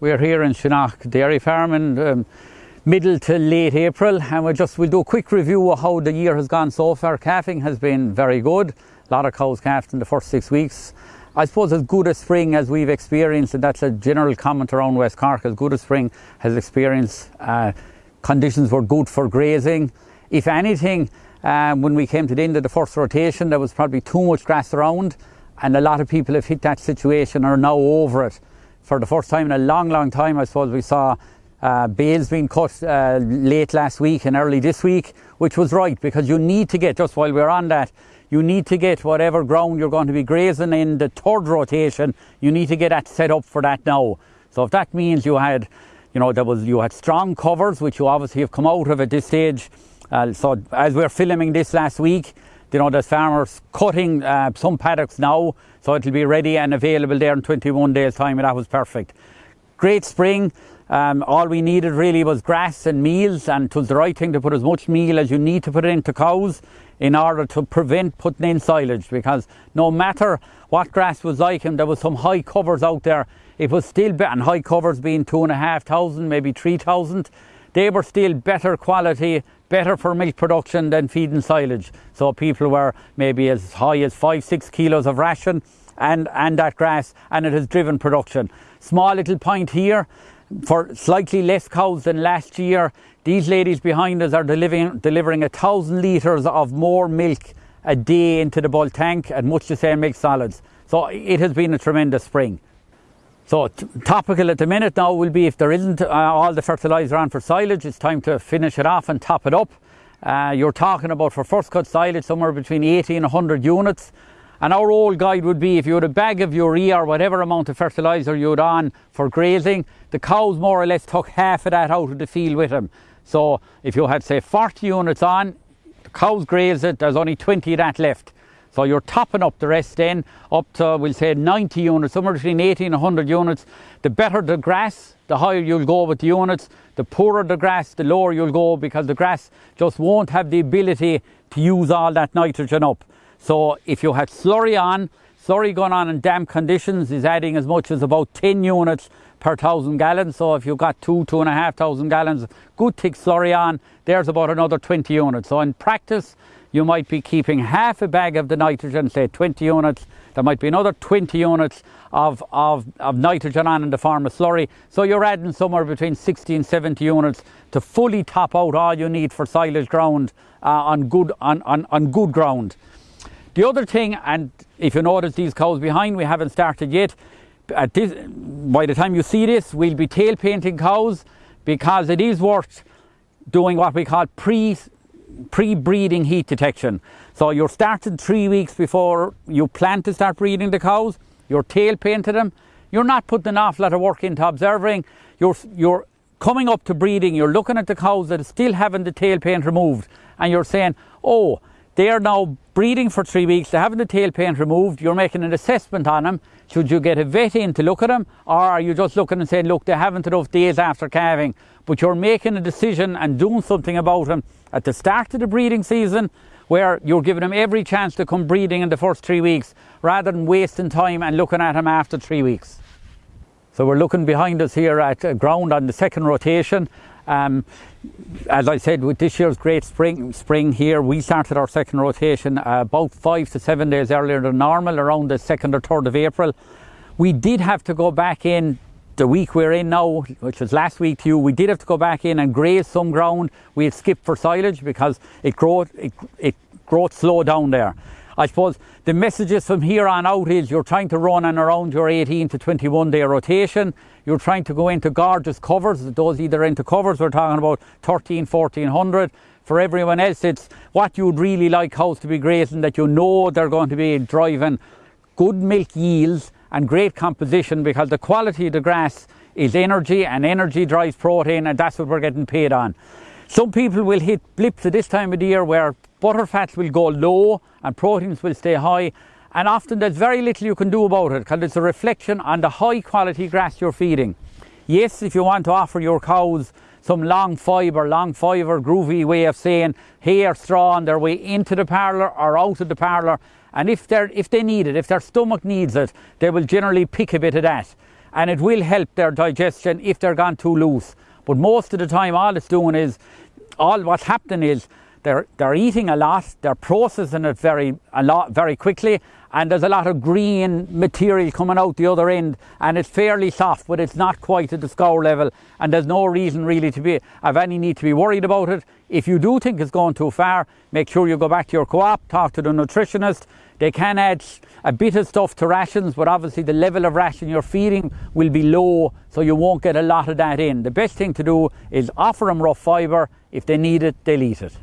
We're here in Shinagh Dairy Farm in um, middle to late April and we'll just we'll do a quick review of how the year has gone so far. Calving has been very good. A lot of cows calved in the first six weeks. I suppose as good a spring as we've experienced, and that's a general comment around West Cork, as good a spring has experienced. Uh, conditions were good for grazing. If anything, um, when we came to the end of the first rotation, there was probably too much grass around, and a lot of people have hit that situation are now over it for the first time in a long, long time, I suppose we saw uh, bales being cut uh, late last week and early this week, which was right because you need to get, just while we're on that, you need to get whatever ground you're going to be grazing in the third rotation, you need to get that set up for that now. So if that means you had, you know, there was you had strong covers, which you obviously have come out of at this stage. Uh, so as we're filming this last week, you know, there's farmers cutting uh, some paddocks now, so it'll be ready and available there in 21 days' time, and that was perfect. Great spring. Um, all we needed really was grass and meals, and it was the right thing to put as much meal as you need to put into cows in order to prevent putting in silage. Because no matter what grass was like, and there was some high covers out there, it was still better. And high covers being two and a half thousand, maybe three thousand, they were still better quality better for milk production than feeding silage. So people were maybe as high as five, six kilos of ration and, and that grass and it has driven production. Small little point here, for slightly less cows than last year, these ladies behind us are delivering, delivering a thousand litres of more milk a day into the bulk tank and much the same milk solids. So it has been a tremendous spring. So topical at the minute now will be if there isn't uh, all the fertiliser on for silage, it's time to finish it off and top it up. Uh, you're talking about for first cut silage somewhere between 80 and 100 units. And our old guide would be if you had a bag of urea or whatever amount of fertiliser you had on for grazing, the cows more or less took half of that out of the field with them. So if you had say 40 units on, the cows graze it, there's only 20 of that left. So you're topping up the rest then up to, we'll say 90 units, somewhere between 80 and 100 units. The better the grass, the higher you'll go with the units. The poorer the grass, the lower you'll go because the grass just won't have the ability to use all that nitrogen up. So if you had slurry on, slurry going on in damp conditions is adding as much as about 10 units per thousand gallons. So if you've got two, two and a half thousand gallons, good thick slurry on, there's about another 20 units. So in practice, you might be keeping half a bag of the nitrogen, say 20 units, there might be another 20 units of, of, of nitrogen on in the form of slurry. So you're adding somewhere between 60 and 70 units to fully top out all you need for silage ground uh, on, good, on, on, on good ground. The other thing, and if you notice these cows behind, we haven't started yet. At this, by the time you see this, we'll be tail painting cows because it is worth doing what we call pre pre-breeding heat detection. So you're starting three weeks before you plan to start breeding the cows, you're tail painting them, you're not putting an awful lot of work into observing, you're, you're coming up to breeding, you're looking at the cows that are still having the tail paint removed and you're saying, oh, they are now breeding for three weeks, they're having the tail paint removed, you're making an assessment on them. Should you get a vet in to look at them or are you just looking and saying, look, they haven't enough days after calving, but you're making a decision and doing something about them at the start of the breeding season where you're giving them every chance to come breeding in the first three weeks rather than wasting time and looking at them after three weeks. So we're looking behind us here at ground on the second rotation. Um, as I said, with this year's great spring, spring here, we started our second rotation uh, about five to seven days earlier than normal, around the 2nd or 3rd of April. We did have to go back in the week we're in now, which was last week to you, we did have to go back in and graze some ground. We had skipped for silage because it growth, it, it growth slowed down there. I suppose the messages from here on out is you're trying to run and around your 18 to 21 day rotation. You're trying to go into gorgeous covers. Those either into covers, we're talking about 13, 1400. For everyone else, it's what you'd really like cows to be grazing that you know they're going to be driving good milk yields and great composition because the quality of the grass is energy and energy drives protein and that's what we're getting paid on. Some people will hit blips at this time of the year where butter fats will go low and proteins will stay high and often there's very little you can do about it because it's a reflection on the high quality grass you're feeding. Yes, if you want to offer your cows some long fibre, long fibre, groovy way of saying hay straw on their way into the parlour or out of the parlour and if, they're, if they need it, if their stomach needs it, they will generally pick a bit of that. and it will help their digestion if they're gone too loose. But most of the time, all it's doing is, all what's happening is they're, they're eating a lot, they're processing it very, a lot, very quickly, and there's a lot of green material coming out the other end, and it's fairly soft, but it's not quite at the scour level, and there's no reason really to be, have any need to be worried about it. If you do think it's going too far, make sure you go back to your co-op, talk to the nutritionist. They can add a bit of stuff to rations, but obviously the level of ration you're feeding will be low, so you won't get a lot of that in. The best thing to do is offer them rough fibre. If they need it, they'll eat it.